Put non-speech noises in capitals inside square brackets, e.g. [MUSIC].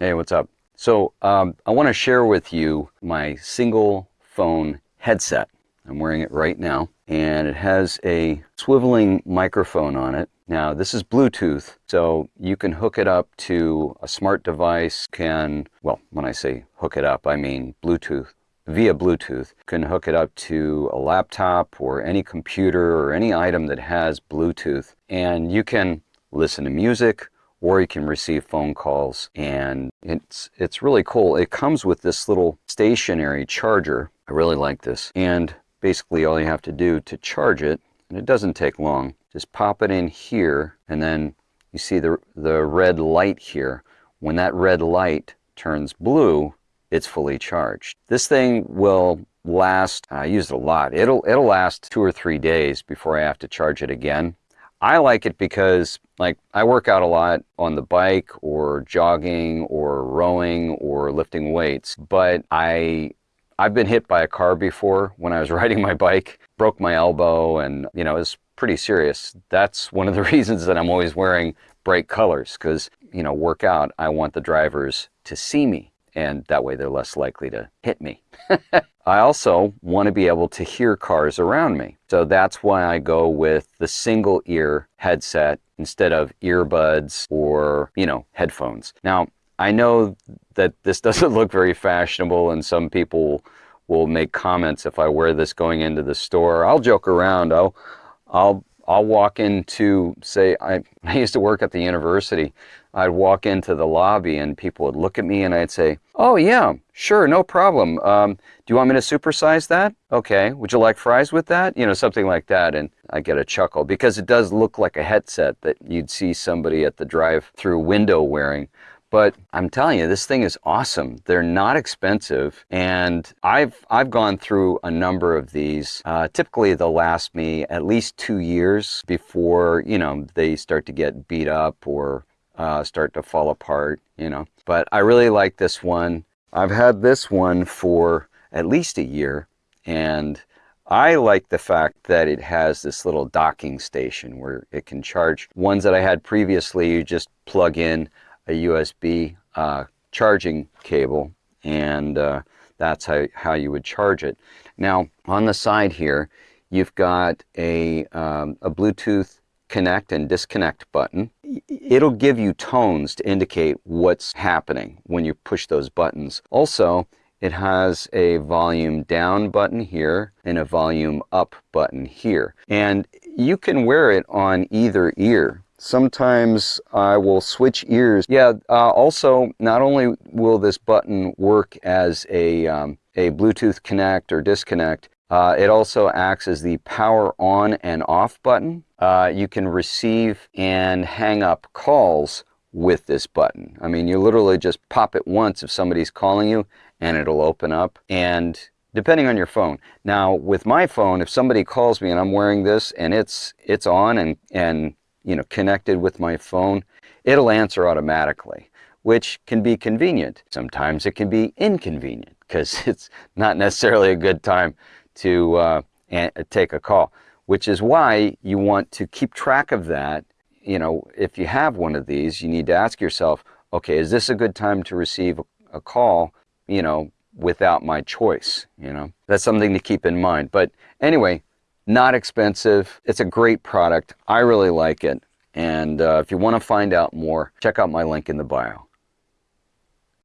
Hey, what's up? So um, I want to share with you my single phone headset. I'm wearing it right now and it has a swiveling microphone on it. Now this is Bluetooth, so you can hook it up to a smart device, can, well, when I say hook it up, I mean Bluetooth, via Bluetooth. Can hook it up to a laptop or any computer or any item that has Bluetooth and you can listen to music or you can receive phone calls and it's it's really cool. It comes with this little stationary charger. I really like this. And basically all you have to do to charge it, and it doesn't take long, just pop it in here and then you see the, the red light here. When that red light turns blue, it's fully charged. This thing will last, I use it a lot, it'll, it'll last two or three days before I have to charge it again. I like it because like I work out a lot on the bike or jogging or rowing or lifting weights, but I I've been hit by a car before when I was [LAUGHS] riding my bike, broke my elbow and you know, it was pretty serious. That's one of the [LAUGHS] reasons that I'm always wearing bright colors because, you know, work out, I want the drivers to see me and that way they're less likely to hit me. [LAUGHS] I also want to be able to hear cars around me. So that's why I go with the single ear headset instead of earbuds or, you know, headphones. Now, I know that this [LAUGHS] doesn't look very fashionable and some people will make comments if I wear this going into the store. I'll joke around. I'll, I'll I'll walk into, say, I, [LAUGHS] I used to work at the university. I'd walk into the lobby and people would look at me and I'd say, oh yeah, sure, no problem. Um, do you want me to supersize that? Okay, would you like fries with that? You know, something like that. And I get a chuckle because it does look like a headset that you'd see somebody at the drive-through window wearing. But I'm telling you, this thing is awesome. They're not expensive. And I've, I've gone through a number of these. Uh, typically, they'll last me at least two years before, you know, they start to get beat up or uh, start to fall apart, you know. But I really like this one. I've had this one for at least a year. And I like the fact that it has this little docking station where it can charge. Ones that I had previously, you just plug in a USB uh, charging cable and uh, that's how, how you would charge it. Now on the side here you've got a, um, a Bluetooth connect and disconnect button. It'll give you tones to indicate what's happening when you push those buttons. Also, it has a volume down button here and a volume up button here. And you can wear it on either ear. Sometimes I will switch ears. Yeah, uh, also, not only will this button work as a, um, a Bluetooth connect or disconnect, uh, it also acts as the power on and off button. Uh, you can receive and hang up calls with this button. I mean, you literally just pop it once if somebody's calling you and it'll open up. And depending on your phone. Now, with my phone, if somebody calls me and I'm wearing this and it's it's on and, and you know, connected with my phone, it'll answer automatically, which can be convenient. Sometimes it can be inconvenient because [LAUGHS] it's not necessarily a good time to uh, take a call, which is why you want to keep track of that. You know, if you have one of these, you need to ask yourself, okay, is this a good time to receive a, call, you know, without my choice, you know? That's something to keep in mind. But anyway, not expensive. It's a great product. I really like it. And uh, if you want to find out more, check out my link in the bio.